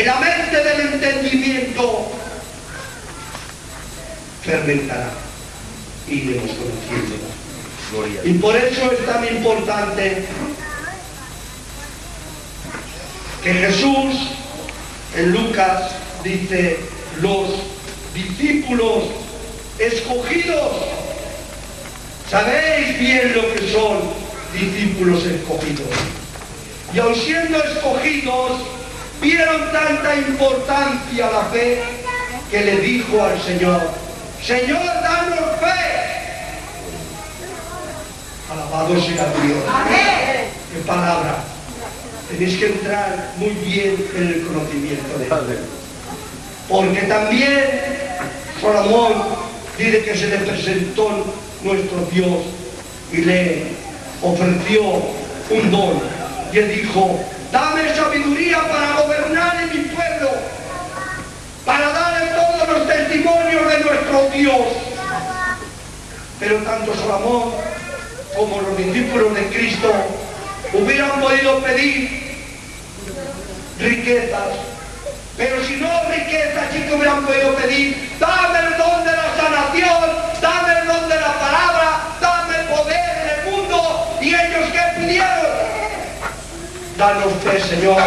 en la mente del entendimiento fermentará. Iremos conociéndola. Gloria a Y por eso es tan importante que Jesús en Lucas dice, los discípulos escogidos, sabéis bien lo que son discípulos escogidos. Y aun siendo escogidos, vieron tanta importancia a la fe que le dijo al Señor, Señor, danos fe. Alabado sea Dios. Qué palabra. Tenéis que entrar muy bien en el conocimiento de Dios. Porque también Salomón dice que se le presentó nuestro Dios y le ofreció un don. Y él dijo, dame sabiduría para gobernar en mi pueblo, para darle todos los testimonios de nuestro Dios. Pero tanto Salomón como los discípulos de Cristo hubieran podido pedir riquezas, pero si no riquezas, sí que hubieran podido pedir, dame el don de la sanación, danos fe, Señor,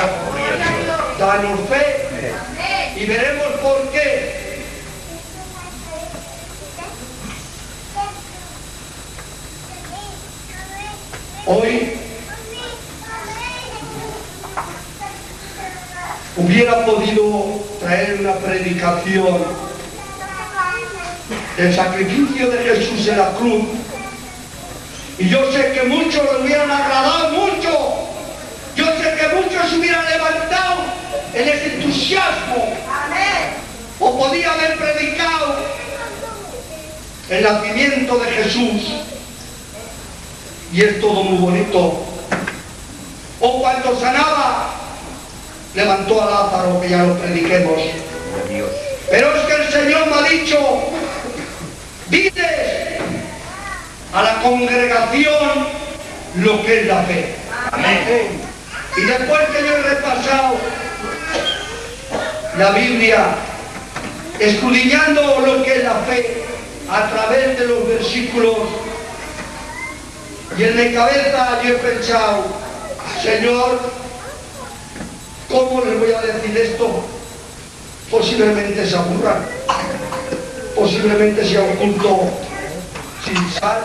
danos fe, y veremos por qué. Hoy hubiera podido traer una predicación. Del sacrificio de Jesús en la cruz. Y yo sé que muchos le hubieran agradado mucho yo sé que muchos se hubieran levantado en ese entusiasmo o podía haber predicado el nacimiento de Jesús y es todo muy bonito o cuando sanaba levantó a Lázaro, que ya lo prediquemos. Pero es que el Señor me ha dicho, diles a la congregación lo que es la fe. Amén. Y después que yo he repasado la Biblia, escudriñando lo que es la fe a través de los versículos, y en mi cabeza yo he pensado, Señor, ¿cómo les voy a decir esto? Posiblemente se aburran, posiblemente sea un culto sin sal.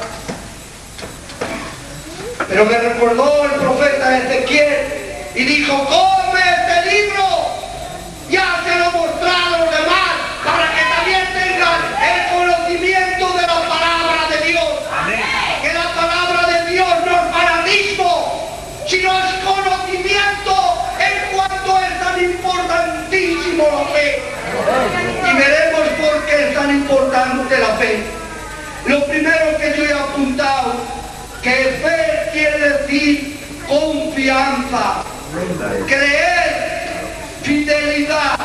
Pero me recordó el profeta y dijo, come este libro, ya se lo mostraron a los demás, para que también tengan el conocimiento de la palabra de Dios. Amén. Que la palabra de Dios no es fanatismo, sino es conocimiento en cuanto es tan importantísimo la fe. Y veremos por qué es tan importante la fe. Lo primero que yo he apuntado, que fe quiere decir confianza, creer, fidelidad,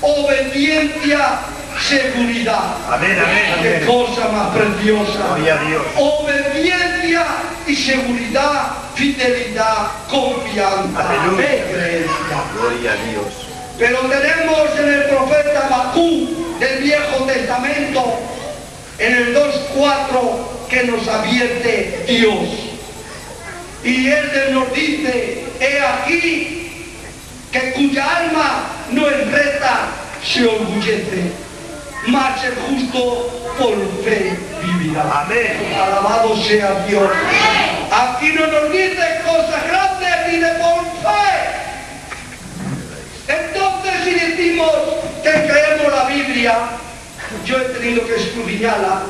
obediencia, seguridad. Amén, amén, Qué amén. cosa más preciosa. Gloria a Dios. Obediencia y seguridad, fidelidad, confianza, fe, creencia. Gloria a Dios. Pero tenemos en el profeta Bakú del Viejo Testamento, en el 2.4, que nos advierte Dios. Y Él nos dice, he aquí, que cuya alma no es recta, se orgullece, mas el justo por fe vivirá. Amén. Alabado sea Dios. Aquí no nos dice cosas grandes ni de por fe. Entonces si decimos que creemos la Biblia, yo he tenido que escudriñarla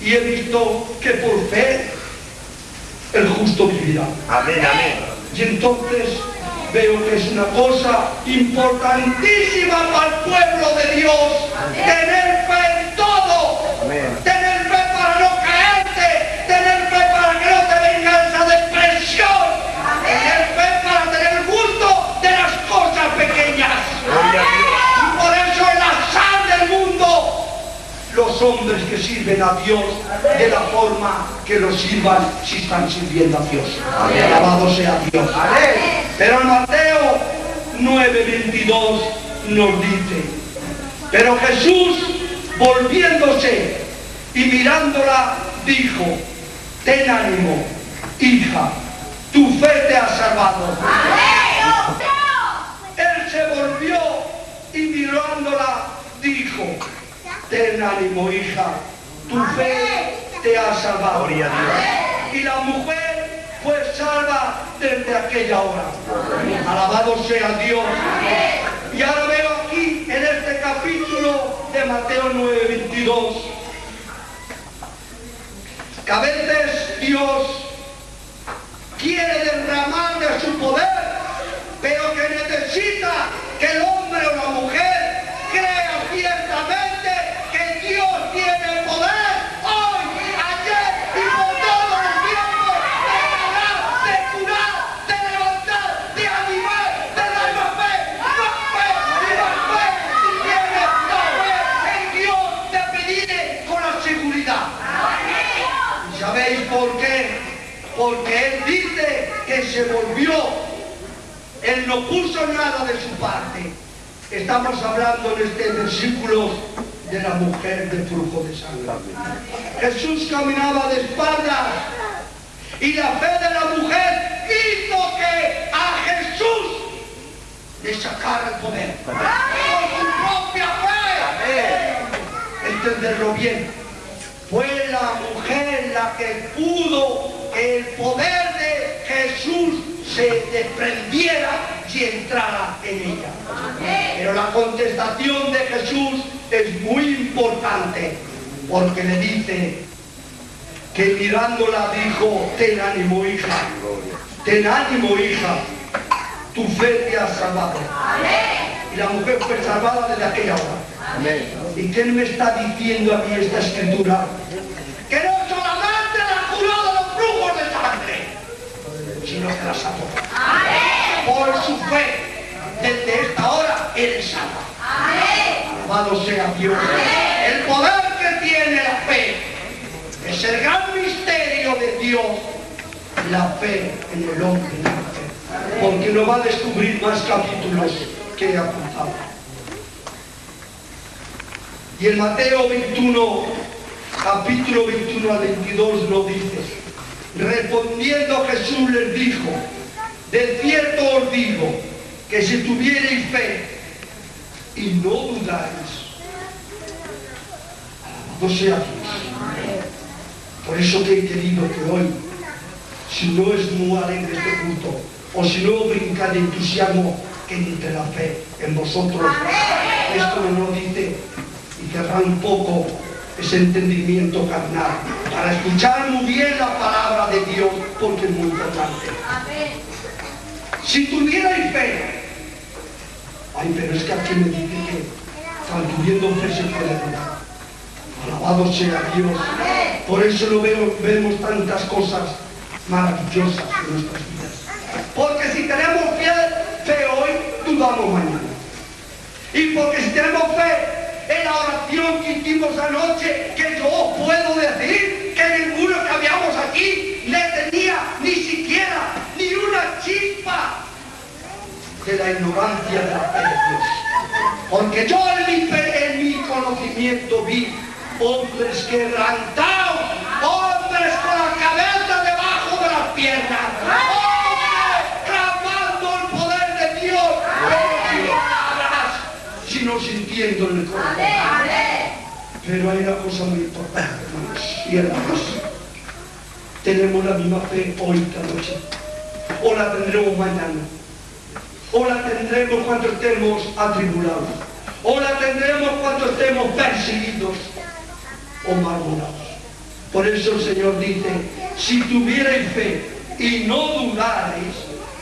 y he visto que por fe el justo vivirá. Amén, amén. Y entonces veo que es una cosa importantísima para el pueblo de Dios. Tener fe en todo. Amén. Tener fe para no caerte. Tener fe para que no te venga esa depresión. Tener fe para tener gusto de las cosas pequeñas. Gloria a Dios. Y por eso es la sal del mundo. Los hombres que sirven a Dios de la forma que lo sirvan si están sirviendo a Dios. Alabado sea Dios. Pero en Mateo 9:22 nos dice, pero Jesús volviéndose y mirándola dijo, ten ánimo, hija, tu fe te ha salvado. Él se volvió y mirándola dijo, ten ánimo, hija, tu fe te ha salvado. Gloria a Dios. Y la mujer fue salva desde aquella hora. Alabado sea Dios. Y ahora veo aquí en este capítulo de Mateo 9:22 que a veces Dios quiere derramar de su poder, pero que necesita que el hombre o la mujer crea ciertamente que Dios tiene el poder hoy, ayer y por todos los tiempos de sanar, de curar, de levantar, de animar, de dar más fe, más fe y más fe. Si tienes la fe en Dios, te pediré con la seguridad. ¿Y sabéis por qué? Porque Él dice que se volvió. Él no de su parte. Estamos hablando en este versículo de la mujer de flujo de sangre. Jesús caminaba de espaldas y la fe de la mujer hizo que a Jesús le sacara el poder. Por su propia fe. Entenderlo bien. Fue la mujer la que pudo que el poder de Jesús se desprendiera y entrara en ella. Pero la contestación de Jesús es muy importante porque le dice que mirándola dijo, ten ánimo hija, ten ánimo hija, tu fe te ha salvado. Y la mujer fue salvada desde aquella hora. ¿Y qué me está diciendo a mí esta escritura? Que no solamente la curó de los flujos de sangre, sino que la salvó. Por su fe, desde esta hora, Él salva. Alabado sea Dios. El poder que tiene la fe es el gran misterio de Dios, la fe en el hombre. Porque no va a descubrir más capítulos que he apuntado. Y en Mateo 21, capítulo 21 al 22 lo dice. Respondiendo Jesús les dijo, de cierto os digo, que si tuvierais fe y no dudáis, alabado sea Dios. Por eso que he querido que hoy, si no es muy alegre este culto, o si no brinca de entusiasmo, que entre la fe en vosotros. Esto no lo dice y cerrar un poco ese entendimiento carnal para escuchar muy bien la palabra de Dios porque es muy importante. Si tuvierais fe, ay, pero es que aquí me dice que fe se puede dudar. Alabado sea Dios. Por eso lo veo, vemos tantas cosas maravillosas en nuestras vidas. Porque si tenemos fe, fe hoy, dudamos mañana. Y porque si tenemos fe en la oración que hicimos anoche, que yo puedo decir que ninguno que habíamos aquí le tenía ni siquiera chispa de la ignorancia de la fe de Dios. Porque yo en mi, en mi conocimiento vi hombres quebrantados, hombres con la cabeza debajo de las piernas, hombres clamando el poder de Dios, palabras, sino sintiendo en el corazón. Pero hay una cosa muy importante, hermanos y hermanas. Tenemos la misma fe hoy esta noche, o la tendremos mañana, o la tendremos cuando estemos atribulados, o la tendremos cuando estemos perseguidos o murmurados. Por eso el Señor dice, si tuvierais fe y no dudarais,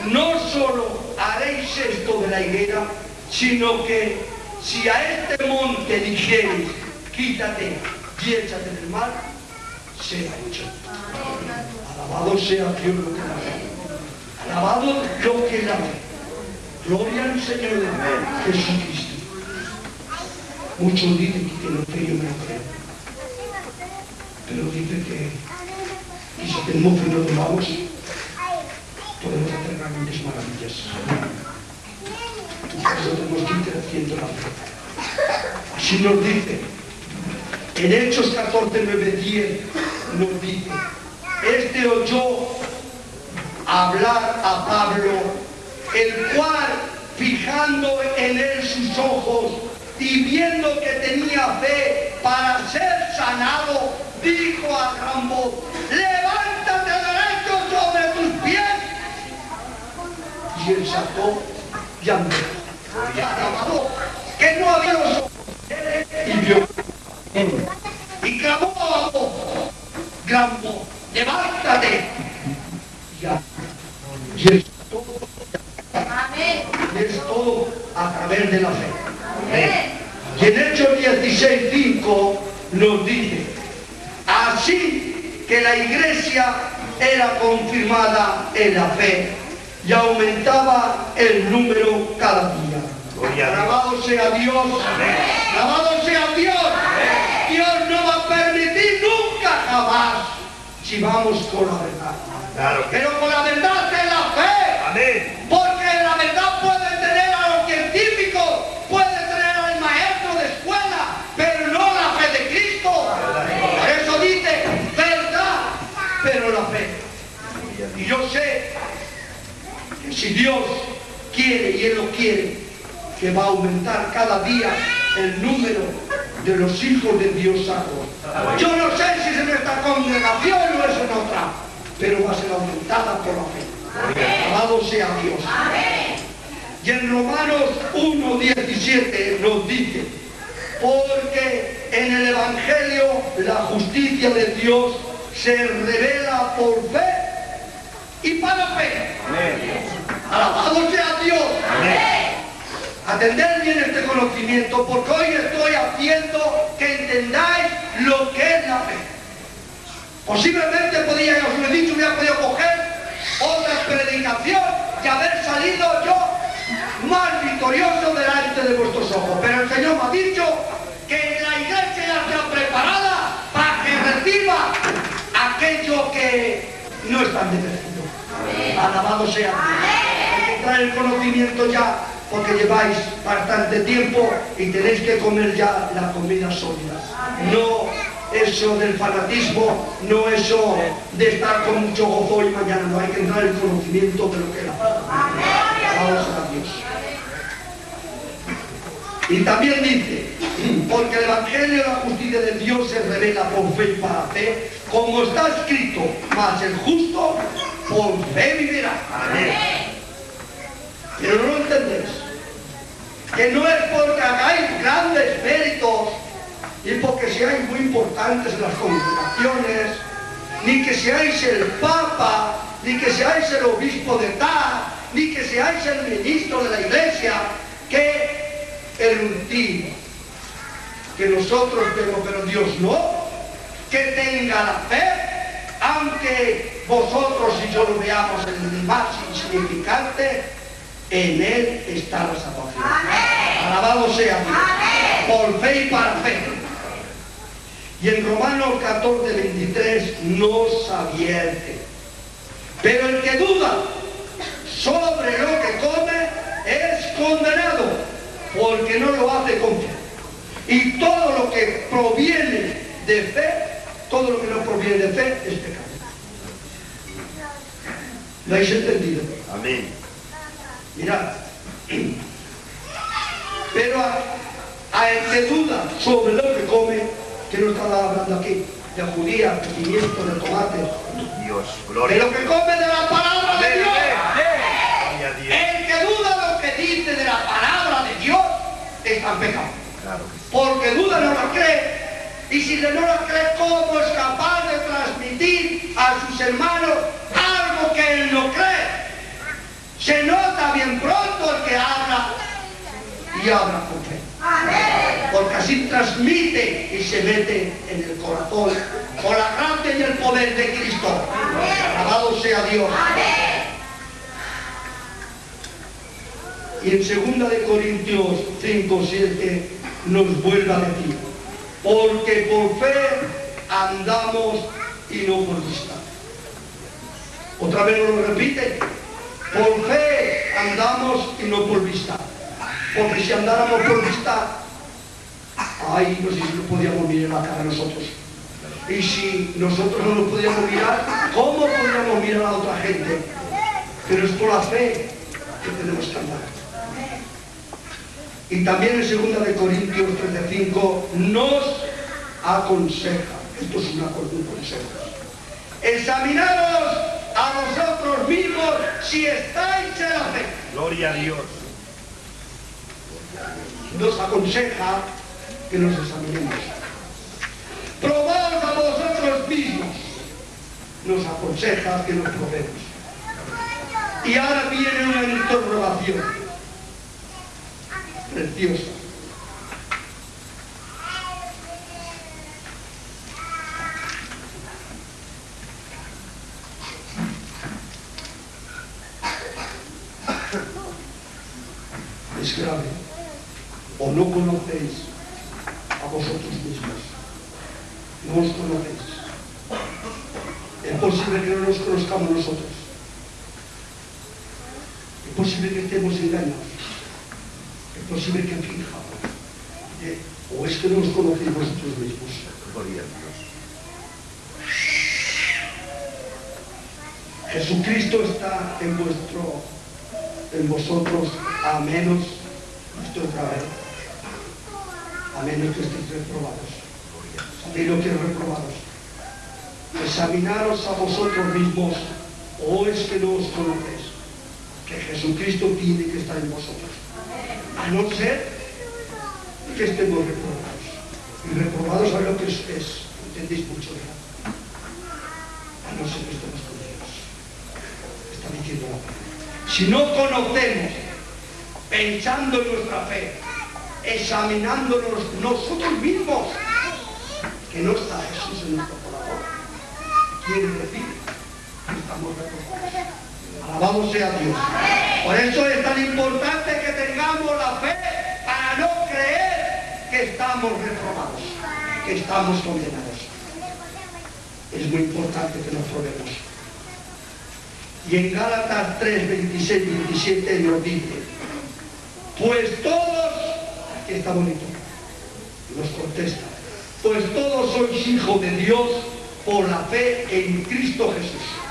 no solo haréis esto de la higuera, sino que si a este monte dijereis, quítate y échate del mar, será hecho. Alabado sea Dios lo que. Alabado lo que la. Gloria al Señor Jesucristo. Muchos dicen que tienen fe, yo lo creo. Pero dice que si tenemos fe y no dudamos, podemos hacer grandes maravillas. eso tenemos que ir creciendo en la fe. Así nos dice, en Hechos 14, 9, 10, nos dice, este oyó hablar a Pablo, el cual, fijando en él sus ojos y viendo que tenía fe para ser sanado, dijo a gran voz, levántate derecho sobre tus pies. Y él sacó y andó. Que no había los ojos. Y vio. Y clamó a voz, gran levántate. Y es todo, y es todo a través de la fe. Y en Hechos 16, 5 nos dice, así que la iglesia era confirmada en la fe y aumentaba el número cada día. Alabado sea Dios. Alabado sea Dios. Dios no va a permitir nunca jamás si vamos con la verdad. Claro Pero con la verdad. Porque la verdad puede tener a los científicos, puede tener al maestro de escuela, pero no la fe de Cristo. Por eso dice verdad, pero la fe. Y yo sé que si Dios quiere y Él lo quiere, que va a aumentar cada día el número de los hijos de Dios salvos. Yo no sé si es en esta congregación o es en otra, pero va a ser aumentada por la fe. Alabado sea Dios. Y en Romanos 1.17 nos dice, porque en el Evangelio la justicia de Dios se revela por fe y para fe. Alabado sea Dios. Atender bien este conocimiento porque hoy estoy haciendo que entendáis lo que es la fe. Posiblemente podía, os lo he dicho, hubiera podido coger otra predicación y haber salido yo más victorioso delante de vuestros ojos. Pero el Señor me ha dicho que la iglesia ya está preparada para que reciba aquello que no están bendecido. Alabado sea. Hay que traer el conocimiento ya porque lleváis bastante tiempo y tenéis que comer ya la comida sólida. No eso del fanatismo, no eso de estar con mucho gozo y mañana, no hay que entrar en conocimiento de lo que fe. Alabados a Dios. Y también dice, porque el Evangelio de la justicia de Dios se revela por fe y para fe, como está escrito, mas el justo por fe vivirá. Pero no lo entendéis. Que no es porque hagáis grandes méritos y porque seáis muy importantes en las congregaciones, ni que seáis el Papa, ni que seáis el obispo de tal, ni que seáis el ministro de la iglesia, que el último, que nosotros tenemos, pero Dios no, que tenga la fe, aunque vosotros y yo lo veamos en el más insignificante, en Él está la salvación. Alabado sea Dios. Por fe y para fe. Y en Romanos 14, 23 nos advierte. Pero el que duda sobre lo que come es condenado, porque no lo hace con fe. Y todo lo que proviene de fe, todo lo que no proviene de fe es pecado. ¿Lo habéis entendido? Amén. Mirad. Pero a, a el que duda sobre lo que come, que no está hablando aquí, de judía, de pimiento, de tomate, Dios, de gloria. lo que come de la palabra de Dios. El que duda lo que dice de la palabra de Dios está en pecado. Claro. Porque duda no la cree. Y si no la cree, ¿cómo es capaz de transmitir a sus hermanos algo que él no cree? Se nota bien pronto el que habla y habla con fe. Porque así transmite y se mete en el corazón con la gracia y el poder de Cristo. Alabado sea Dios. Y en 2 de Corintios 5, 7 nos vuelve a decir, porque por fe andamos y no por vista. Otra vez lo repite, por fe andamos y no por vista. Porque si andáramos por vista, ay, no sé si nos podíamos mirar la cara a nosotros. Y si nosotros no nos podíamos mirar, ¿cómo podríamos mirar a otra gente? Pero es por la fe que tenemos que andar. Y también en 2 de Corintios 13:5 nos aconseja, esto es una, un consejo, examinaros a vosotros mismos si estáis en la fe. Gloria a Dios. Nos aconseja que nos examinemos. Probaos a vosotros mismos. Nos aconseja que nos probemos. Y ahora viene una interrogación preciosa. Es grave. O no conocéis a vosotros mismos. No os conocéis. Es posible que no nos conozcamos nosotros. Es posible que estemos engañados. Es posible que fijamos. Eh, O es que no os conocéis vosotros mismos. Jesucristo está en vuestro, en vosotros, a menos, esto otra vez, a menos que estéis reprobados. ¿Sabéis lo que es reprobados? Examinaros a vosotros mismos, o es que no os conocéis, que Jesucristo tiene que estar en vosotros. A no ser que estemos reprobados. Y reprobados a lo que es, entendéis mucho ya. A no ser que estemos con Dios. Está diciendo la palabra. Si no conocemos, pensando en nuestra fe, examinándonos nosotros mismos, que no está Jesús en nuestro corazón, quiere decir que estamos reprobados. Alabado sea Dios. Por eso es tan importante que tengamos la fe para no creer que estamos reprobados, que estamos condenados. Es muy importante que nos probemos. Y en Gálatas 3, 26, 27 nos dice, pues todos, aquí está bonito, nos contesta, pues todos sois hijos de Dios por la fe en Cristo Jesús.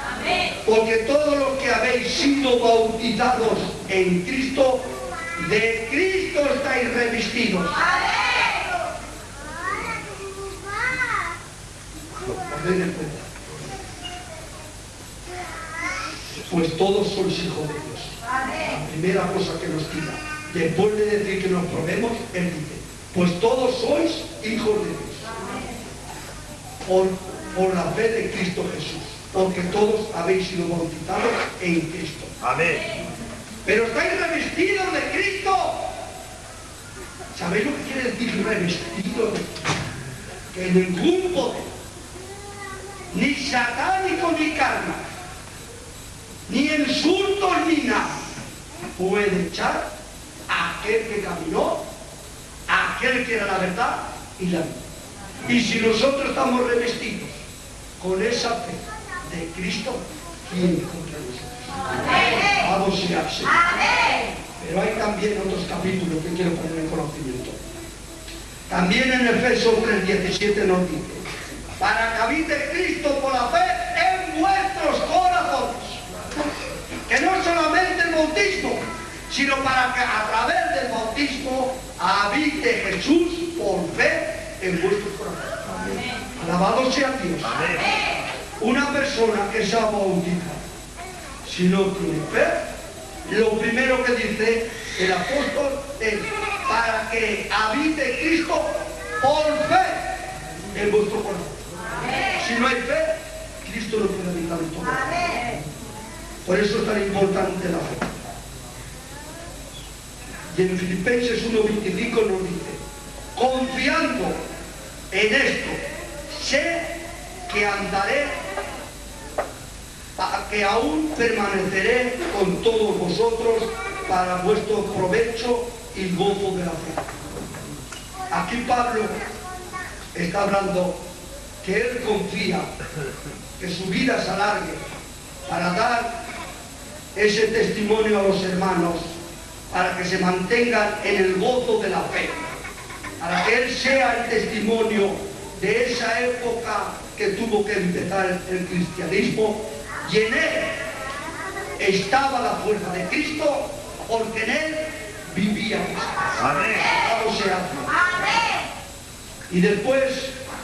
Porque todos los que habéis sido bautizados en Cristo, de Cristo estáis revestidos. Pues todos sois hijos de Dios. La primera cosa que nos tira. Después de decir que nos probemos, Él dice, pues todos sois hijos de Dios. Por, por la fe de Cristo Jesús. Porque todos habéis sido bautizados en Cristo. Amén. Pero estáis revestidos de Cristo. ¿Sabéis lo que quiere decir revestido? Que ningún poder, ni satánico ni karma, ni insultos ni nada, puede echar a aquel que caminó, a aquel que era la verdad y la vida. Y si nosotros estamos revestidos con esa fe de Cristo, ¿quién contra nosotros? Vamos sea el Señor. Pero hay también otros capítulos que quiero poner en conocimiento. También en Efesios 3:17 nos dice, para que habite Cristo por la fe en vuestros corazones. Que no solamente el bautismo, sino para que a través del bautismo habite Jesús por fe en vuestros corazones. Alabado sea Dios. Amén. Una persona que se ha bautizado, si no tiene fe, lo primero que dice el apóstol es para que habite Cristo por fe en vuestro corazón. Si no hay fe, Cristo no puede habitar en corazón. Por eso es tan importante la fe. Y en Filipenses 1.25 nos dice, confiando en esto, sé que andaré, que aún permaneceré con todos vosotros para vuestro provecho y gozo de la fe. Aquí Pablo está hablando que él confía que su vida se alargue para dar ese testimonio a los hermanos para que se mantengan en el gozo de la fe, para que Él sea el testimonio de esa época que tuvo que empezar el cristianismo y en Él estaba la fuerza de Cristo porque en Él vivía Amén. Y después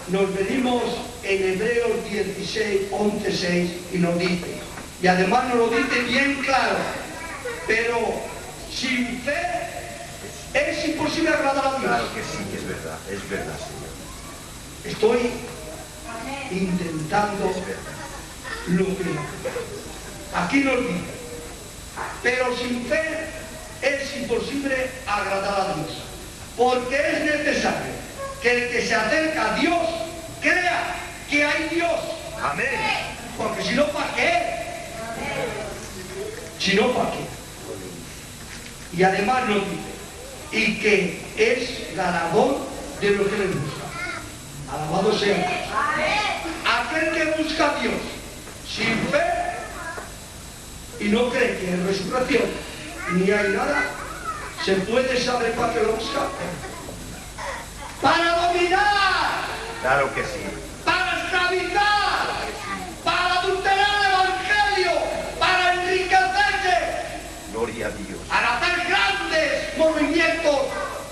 nos venimos en Hebreos 16, 11, 6 y nos dice, y además nos lo dice bien claro, pero sin fe es imposible agradar a Dios. Claro que sí, es verdad, es verdad, Señor. Estoy intentando no. Aquí nos dice, pero sin fe es imposible agradar a Dios, porque es necesario que el que se acerca a Dios crea que hay Dios, Amén. porque si no, ¿para qué? Si no, ¿para qué? Y además nos dice, y que es galardón de los que le buscan. Alabado sea. Aquel que busca a Dios sin fe y no cree que en resurrección ni hay nada, se puede saber para qué lo busca. Para dominar, Claro que sí. para esclavizar, para adulterar el Evangelio, para enriquecerse, Gloria a Dios. para hacer grandes movimientos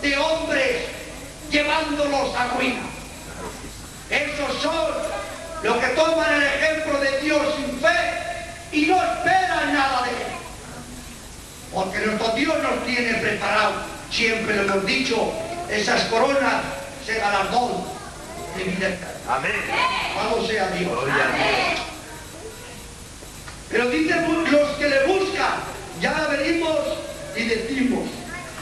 de hombres llevándolos a ruina. Son los que toman el ejemplo de Dios sin fe y no esperan nada de él. Porque nuestro Dios nos tiene preparado, siempre lo hemos dicho, esas coronas se galardón de vida. Amén. Alabado sea Dios. Gloria a Dios. Pero dice bu- los que le buscan, ya venimos y decimos,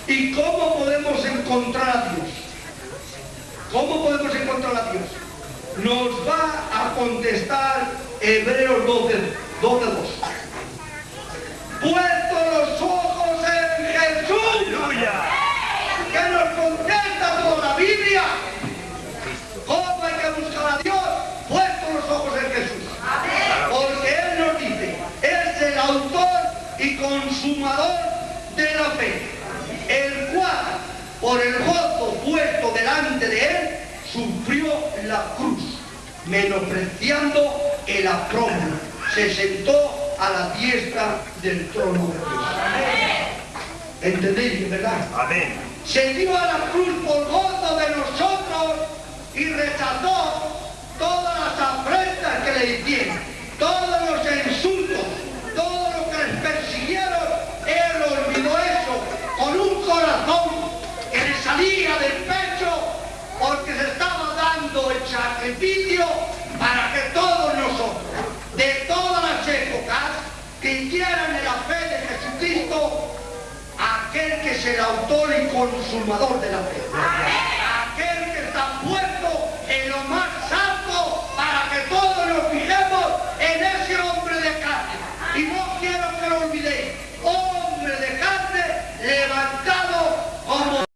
¿y cómo podemos encontrar a Dios? ¿Cómo podemos encontrar a Dios? Nos va a contestar Hebreos 12, 12 2. Puesto los ojos en Jesús, Aleluya. que nos contesta toda la Biblia. ¿Cómo hay que buscar a Dios? Puesto los ojos en Jesús. Porque Él nos dice, es el autor y consumador de la fe, el cual, por el gozo puesto delante de Él, sufrió la cruz, menospreciando el apróbilo. Se sentó a la diestra del trono de Dios. ¿Entendéis, verdad? Amén. se dio a la cruz por es el autor y consumador de la fe.